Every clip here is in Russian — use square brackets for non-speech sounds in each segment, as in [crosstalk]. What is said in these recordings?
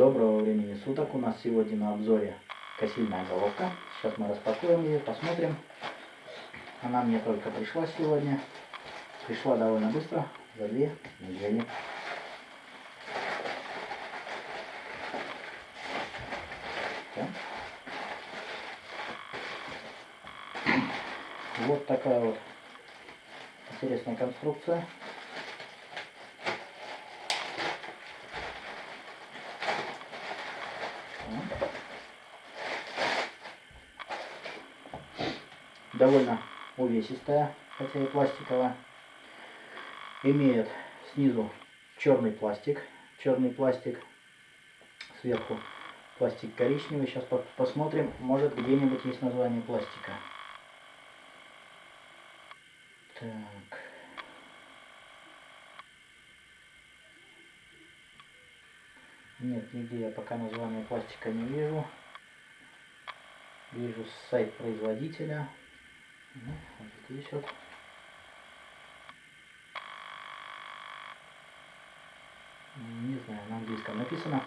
Доброго времени суток. У нас сегодня на обзоре косильная головка. Сейчас мы распакуем ее, посмотрим. Она мне только пришла сегодня. Пришла довольно быстро, за две недели. Вот такая вот интересная конструкция. Довольно увесистая, хотя и пластиковая. Имеет снизу черный пластик, черный пластик, сверху пластик коричневый. Сейчас посмотрим, может где-нибудь есть название пластика. Так. Нет, нигде я пока название пластика не вижу. Вижу сайт производителя. Ну, вот здесь вот. Не знаю, на английском написано.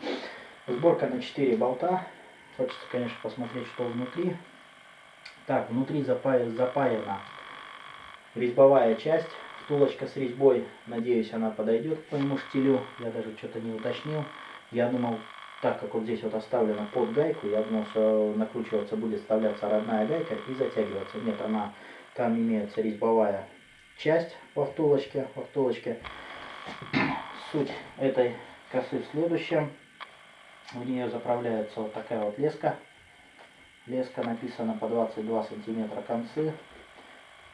Сборка на 4 болта. Хочется, конечно, посмотреть, что внутри. Так, внутри запаяна резьбовая часть. Втулочка с резьбой, надеюсь, она подойдет к моему штилю. Я даже что-то не уточнил. Я думал, так как вот здесь вот оставлена под гайку, я думал, что накручиваться будет вставляться родная гайка и затягиваться. Нет, она там имеется резьбовая часть во втулочке. Во втулочке. [clears throat] Суть этой косы в следующем. В нее заправляется вот такая вот леска. Леска написана по 22 сантиметра концы.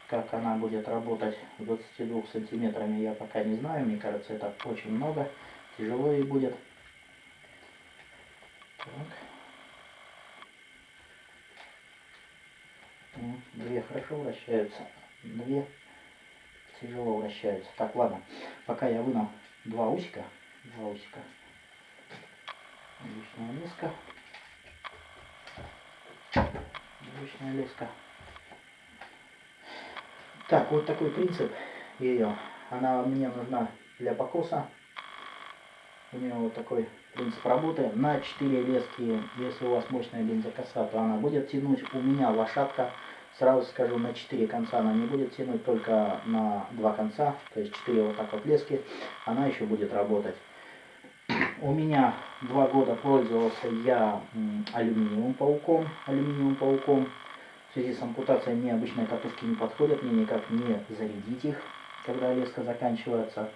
Как она будет работать с 22 сантиметрами, я пока не знаю. Мне кажется, это очень много. Тяжело ей будет. Так. Две хорошо вращаются, две тяжело вращаются. Так, ладно, пока я вынул два усика, два усика, обычная леска, обычная леска. Так, вот такой принцип ее. Она мне нужна для покоса. У нее вот такой принцип работы. На 4 лески, если у вас мощная бензокоса, то она будет тянуть. У меня лошадка, сразу скажу, на 4 конца она не будет тянуть, только на 2 конца, то есть 4 вот так вот лески, она еще будет работать. [clears throat] У меня два года пользовался я алюминиевым пауком, алюминиевым пауком. В связи с ампутацией мне обычные катушки не подходят, мне никак не зарядить их, когда леска заканчивается.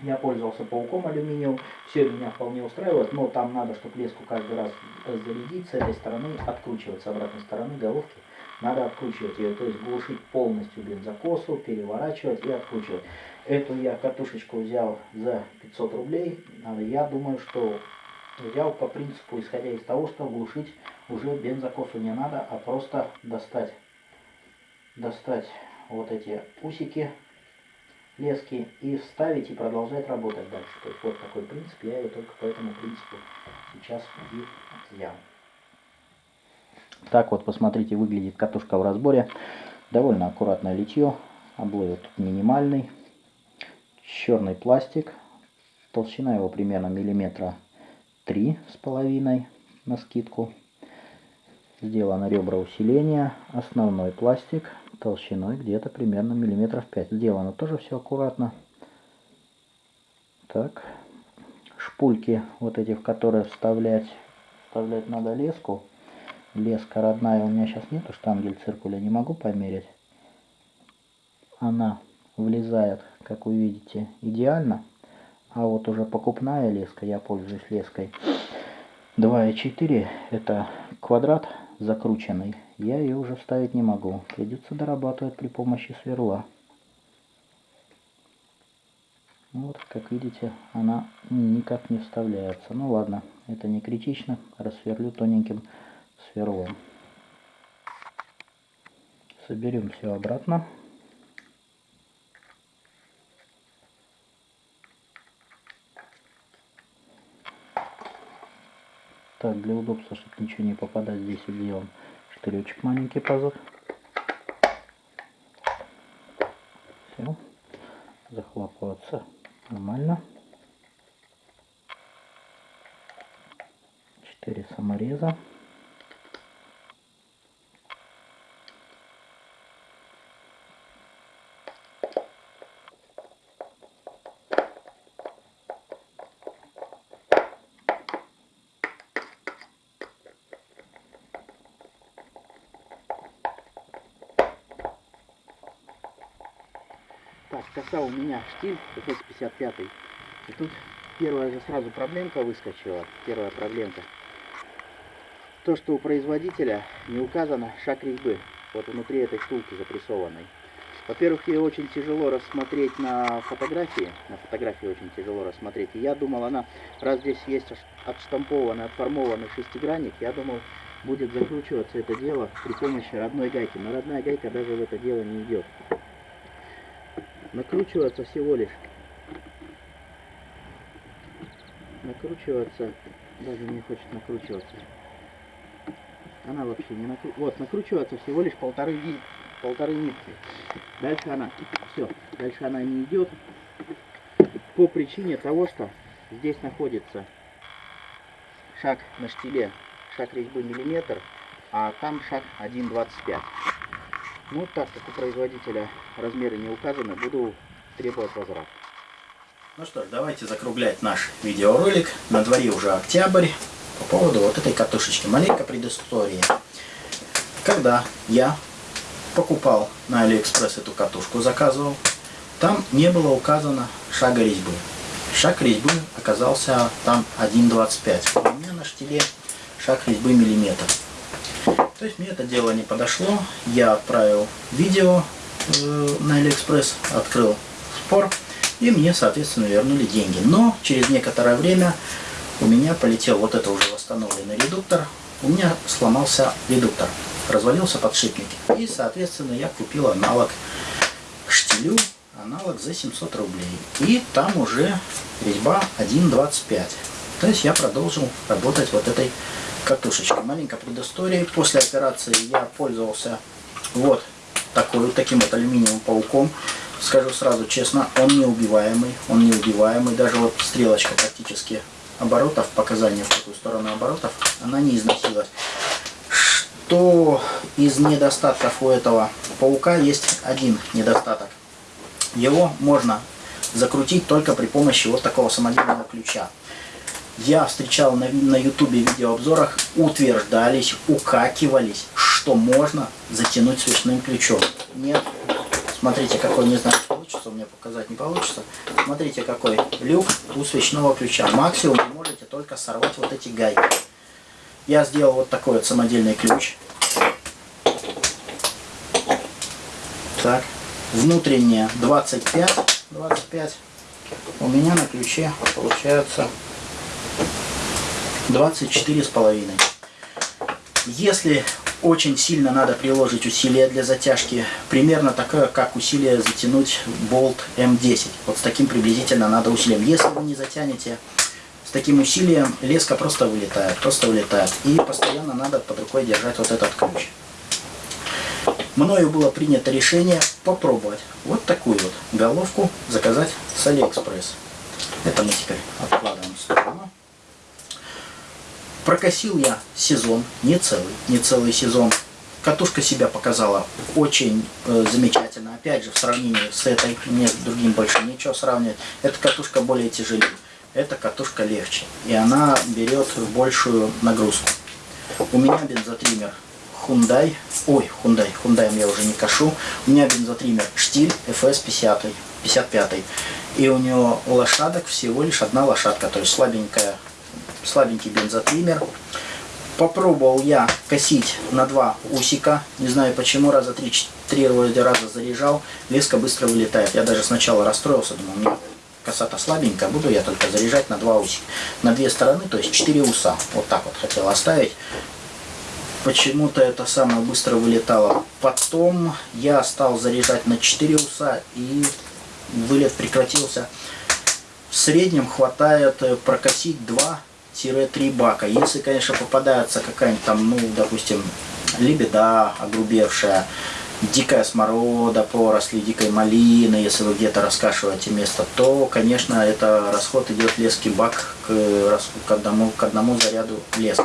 Я пользовался пауком алюминиевым, все меня вполне устраивает, но там надо, чтобы леску каждый раз зарядить с этой стороны, откручивать с обратной стороны головки. Надо откручивать ее, то есть глушить полностью бензокосу, переворачивать и откручивать. Эту я катушечку взял за 500 рублей. Я думаю, что взял по принципу, исходя из того, что глушить уже бензокосу не надо, а просто достать, достать вот эти усики лески и вставить и продолжать работать дальше. То есть вот такой принцип, я ее только по этому принципу сейчас и взял. Так вот, посмотрите, выглядит катушка в разборе. Довольно аккуратное литье, облой тут минимальный. Черный пластик, толщина его примерно миллиметра три с половиной на скидку. Сделано ребра усиления, основной пластик, толщиной где-то примерно миллиметров 5. Сделано тоже все аккуратно. Так, шпульки вот эти, в которые вставлять, вставлять надо леску. Леска родная у меня сейчас нету, штангель циркуля не могу померить. Она влезает, как вы видите, идеально. А вот уже покупная леска, я пользуюсь леской 2,4, это квадрат закрученный, я ее уже вставить не могу. Придется дорабатывать при помощи сверла. Вот, как видите, она никак не вставляется. Ну ладно, это не критично. Рассверлю тоненьким сверлом. Соберем все обратно. Так, для удобства, чтобы ничего не попадать, здесь сделаем штыречек маленький позор. Все. Захлопываться нормально. самореза. Так, коса у меня штиль FS55. И тут первая же сразу проблемка выскочила. Первая проблемка. То, что у производителя не указано шаг резьбы. Вот внутри этой втулки запрессованной. Во-первых, ее очень тяжело рассмотреть на фотографии. На фотографии очень тяжело рассмотреть. И я думал, она, раз здесь есть отштампованный, отформованный шестигранник, я думал, будет закручиваться это дело при помощи родной гайки. Но родная гайка даже в это дело не идет накручиваться всего лишь. Накручиваться. Даже не хочет накручиваться. Она вообще не накру... вот накручиваться всего лишь полторы полторы нитки. Дальше она все дальше она не идет по причине того что здесь находится шаг на штиле шаг резьбы миллиметр а там шаг 1,25 ну, так как у производителя размеры не указаны, буду требовать возврат. Ну что ж, давайте закруглять наш видеоролик. На дворе уже октябрь. По поводу вот этой катушечки. Маленькая предыстория. Когда я покупал на Алиэкспресс эту катушку, заказывал, там не было указано шага резьбы. Шаг резьбы оказался там 1,25. У меня на штиле шаг резьбы миллиметр. То есть мне это дело не подошло. Я отправил видео э, на Алиэкспресс, открыл спор, и мне, соответственно, вернули деньги. Но через некоторое время у меня полетел вот это уже восстановленный редуктор. У меня сломался редуктор, развалился подшипник. И, соответственно, я купил аналог штилю, аналог за 700 рублей. И там уже резьба 1.25. То есть я продолжил работать вот этой катушечки. Маленькая предыстория. После операции я пользовался вот такой вот таким вот алюминиевым пауком. Скажу сразу честно, он неубиваемый. Он неубиваемый. Даже вот стрелочка практически оборотов, показания в какую сторону оборотов, она не износилась. Что из недостатков у этого паука есть один недостаток. Его можно закрутить только при помощи вот такого самодельного ключа я встречал на, на ютубе видеообзорах, утверждались, укакивались, что можно затянуть свечным ключом. Нет. Смотрите, какой, не знаю, получится у меня показать, не получится. Смотрите, какой люк у свечного ключа. Максимум вы можете только сорвать вот эти гайки. Я сделал вот такой вот самодельный ключ. Так. Внутренняя 25. 25. У меня на ключе получается 24 с половиной. Если очень сильно надо приложить усилия для затяжки, примерно такое, как усилие затянуть болт М10. Вот с таким приблизительно надо усилием. Если вы не затянете с таким усилием, леска просто вылетает, просто вылетает. И постоянно надо под рукой держать вот этот ключ. Мною было принято решение попробовать вот такую вот головку заказать с Алиэкспресс. Это мы теперь откладываем в сторону. Прокосил я сезон, не целый, не целый сезон. Катушка себя показала очень э, замечательно. Опять же, в сравнении с этой, мне с другим больше нечего сравнивать. Эта катушка более тяжелее, эта катушка легче. И она берет большую нагрузку. У меня бензотример Hyundai, ой, Hyundai, Hyundai я уже не кашу. У меня бензотример Штиль FS 50, 55. И у него лошадок всего лишь одна лошадка, то есть слабенькая слабенький бензотриммер. Попробовал я косить на два усика. Не знаю почему, раза три-три раза заряжал. Леска быстро вылетает. Я даже сначала расстроился, думал, у меня коса-то слабенькая, буду я только заряжать на два усика. На две стороны, то есть четыре уса. Вот так вот хотел оставить. Почему-то это самое быстро вылетало. Потом я стал заряжать на 4 уса и вылет прекратился. В среднем хватает прокосить 2 3 бака. Если, конечно, попадается какая-нибудь там, ну, допустим, лебеда огрубевшая, дикая сморода, поросли дикой малины, если вы где-то раскашиваете место, то, конечно, это расход идет лески бак к, к, одному, к одному заряду лески.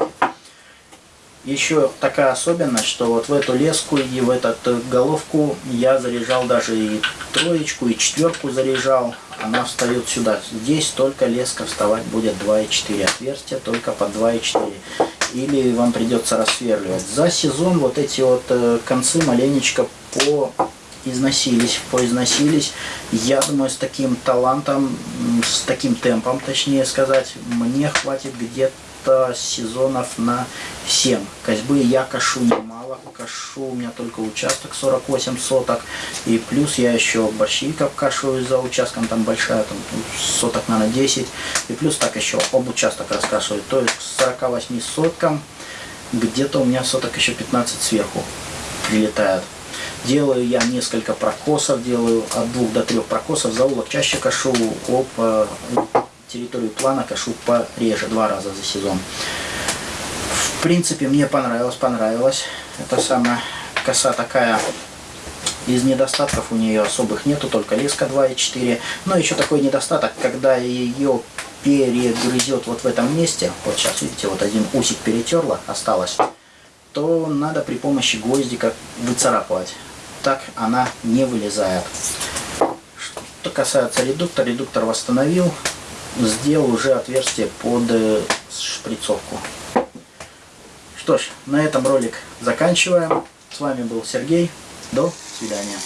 Еще такая особенность, что вот в эту леску и в эту головку я заряжал даже и троечку, и четверку заряжал. Она встает сюда. Здесь только леска вставать будет 2,4 отверстия, только по 2,4. Или вам придется рассверливать. За сезон вот эти вот э, концы маленечко по износились, поизносились. Я думаю, с таким талантом, с таким темпом, точнее сказать, мне хватит где-то где сезонов на 7. Козьбы я кашу немало, кашу у меня только участок 48 соток. И плюс я еще борщиков кашу за участком, там большая, там соток, наверное, 10. И плюс так еще об участок раскашиваю. То есть к 48 соткам где-то у меня соток еще 15 сверху прилетает. Делаю я несколько прокосов, делаю от двух до трех прокосов. Заулок чаще кашу об э, территорию плана кашу пореже, два раза за сезон. В принципе, мне понравилось, понравилось. Это самая коса такая, из недостатков у нее особых нету, только леска 2,4. Но еще такой недостаток, когда ее перегрызет вот в этом месте, вот сейчас видите, вот один усик перетерла, осталось, то надо при помощи гвоздика выцарапывать. Так она не вылезает. Что касается редуктора, редуктор восстановил, сделал уже отверстие под э, шприцовку. Что ж, на этом ролик заканчиваем. С вами был Сергей. До свидания.